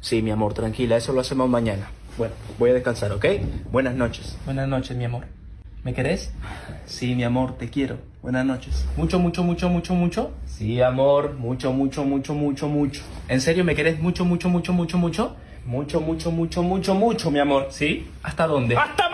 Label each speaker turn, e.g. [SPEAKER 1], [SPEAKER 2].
[SPEAKER 1] Sí, mi amor, tranquila, eso lo hacemos mañana. Bueno, voy a descansar, ¿ok? Buenas noches. Buenas noches, mi amor. ¿Me querés? Sí, mi amor, te quiero. Buenas noches. ¿Mucho, mucho, mucho, mucho, mucho? Sí, amor, mucho, mucho, mucho, mucho, mucho. ¿En serio me querés mucho, mucho, mucho, mucho, mucho? Mucho, mucho, mucho, mucho, mucho, mi amor. ¿Sí? ¿Hasta dónde? ¡Hasta.